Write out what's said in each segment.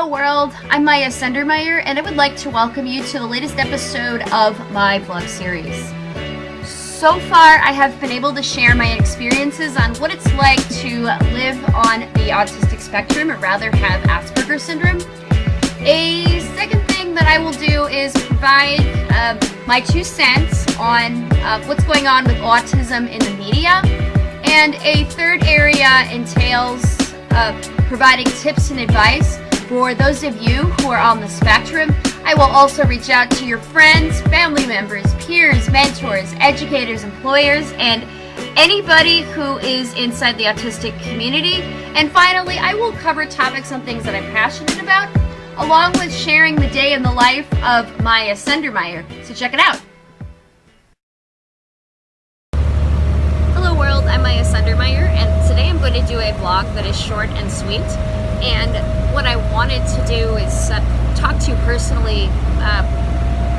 Hello world, I'm Maya Sendermeyer and I would like to welcome you to the latest episode of my vlog series. So far I have been able to share my experiences on what it's like to live on the autistic spectrum or rather have Asperger's syndrome. A second thing that I will do is provide uh, my two cents on uh, what's going on with autism in the media and a third area entails uh, providing tips and advice for those of you who are on the spectrum, I will also reach out to your friends, family members, peers, mentors, educators, employers, and anybody who is inside the autistic community. And finally, I will cover topics on things that I'm passionate about, along with sharing the day in the life of Maya Sendermeyer. So check it out. Hello world, I'm Maya Sendermeyer, and today I'm going to do a vlog that is short and sweet. And what I wanted to do is talk to you personally uh,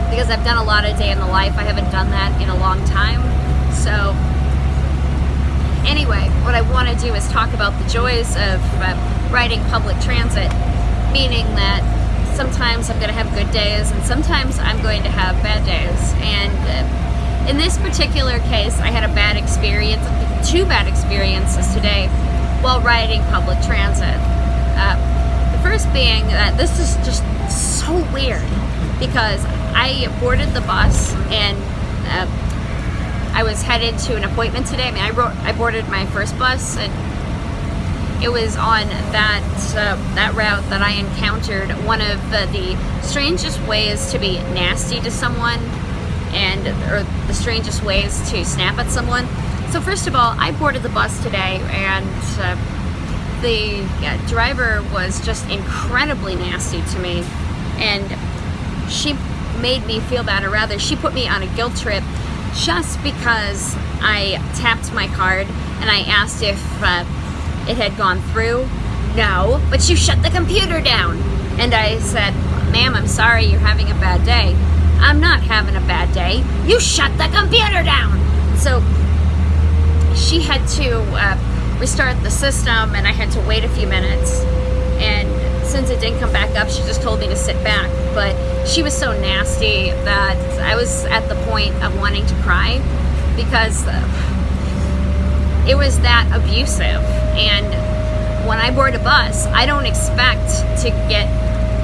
because I've done a lot of day in the life. I haven't done that in a long time. So anyway, what I want to do is talk about the joys of uh, riding public transit, meaning that sometimes I'm going to have good days and sometimes I'm going to have bad days. And uh, in this particular case, I had a bad experience, two bad experiences today while riding public transit. Uh, the first being that this is just so weird because I boarded the bus and uh, I was headed to an appointment today. I mean, I, wrote, I boarded my first bus and it was on that uh, that route that I encountered one of the, the strangest ways to be nasty to someone and or the strangest ways to snap at someone. So first of all, I boarded the bus today and uh, the yeah, driver was just incredibly nasty to me. And she made me feel bad or rather she put me on a guilt trip just because I tapped my card and I asked if uh, it had gone through. No but you shut the computer down. And I said ma'am I'm sorry you're having a bad day. I'm not having a bad day. You shut the computer down. So she had to uh, restart the system and I had to wait a few minutes. And since it didn't come back up she just told me to sit back. But she was so nasty that I was at the point of wanting to cry because it was that abusive. And when I board a bus I don't expect to get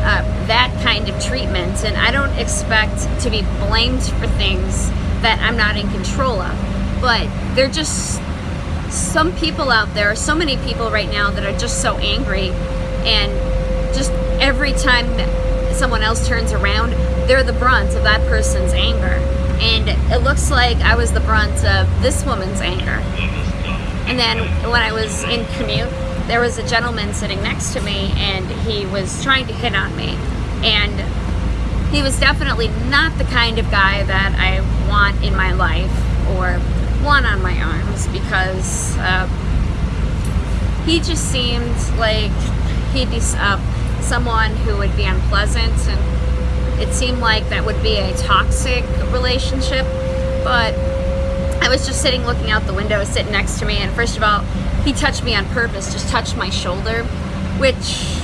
uh, that kind of treatment and I don't expect to be blamed for things that I'm not in control of. But they're just some people out there, so many people right now that are just so angry and just every time someone else turns around, they're the brunt of that person's anger. And it looks like I was the brunt of this woman's anger. And then when I was in commute, there was a gentleman sitting next to me and he was trying to hit on me. And he was definitely not the kind of guy that I want in my life or one on my arms because uh, he just seemed like he'd be uh, someone who would be unpleasant and it seemed like that would be a toxic relationship but I was just sitting looking out the window sitting next to me and first of all he touched me on purpose just touched my shoulder which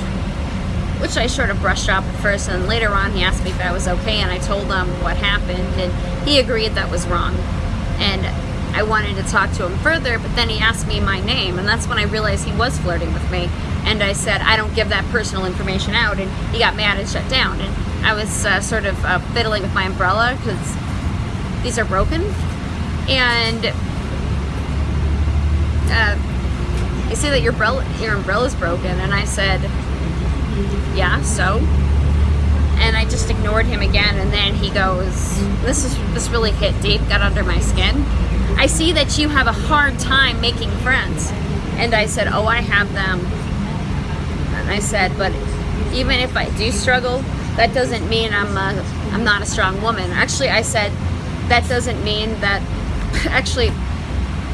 which I sort of brushed off at first and later on he asked me if I was okay and I told him what happened and he agreed that was wrong. And I wanted to talk to him further, but then he asked me my name, and that's when I realized he was flirting with me. And I said, I don't give that personal information out, and he got mad and shut down. And I was uh, sort of uh, fiddling with my umbrella because these are broken. And uh, you say that your umbrella, umbrella's broken, and I said, yeah, so? and I just ignored him again and then he goes this is this really hit deep got under my skin I see that you have a hard time making friends. And I said, oh, I have them. And I said, but even if I do struggle, that doesn't mean I'm, a, I'm not a strong woman. Actually, I said, that doesn't mean that, actually,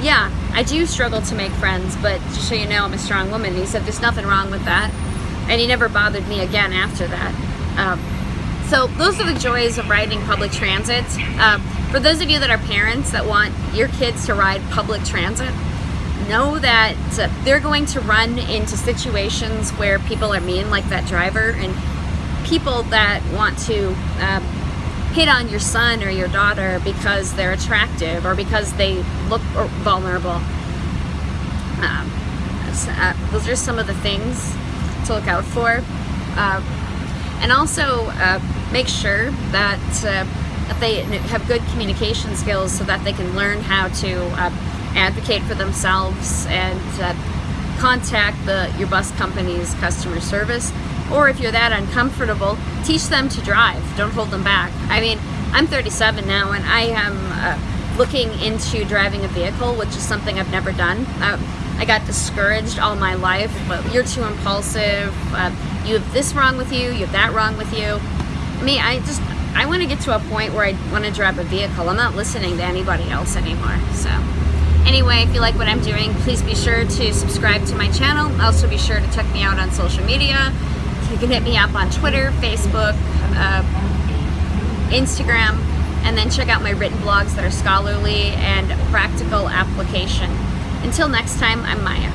yeah, I do struggle to make friends, but just so you know, I'm a strong woman. And he said, there's nothing wrong with that. And he never bothered me again after that. Um, so those are the joys of riding public transit. Uh, for those of you that are parents that want your kids to ride public transit, know that uh, they're going to run into situations where people are mean, like that driver, and people that want to uh, hit on your son or your daughter because they're attractive or because they look vulnerable. Um, uh, those are some of the things to look out for. Uh, and also uh, make sure that uh, they have good communication skills so that they can learn how to uh, advocate for themselves and uh, contact the your bus company's customer service. Or if you're that uncomfortable teach them to drive. Don't hold them back. I mean I'm 37 now and I am uh, looking into driving a vehicle which is something I've never done. Uh, I got discouraged all my life but you're too impulsive. Uh, you have this wrong with you you have that wrong with you me I just I want to get to a point where I want to drive a vehicle I'm not listening to anybody else anymore so Anyway, if you like what I'm doing, please be sure to subscribe to my channel. Also be sure to check me out on social media. You can hit me up on Twitter, Facebook, uh, Instagram, and then check out my written blogs that are scholarly and practical application. Until next time, I'm Maya.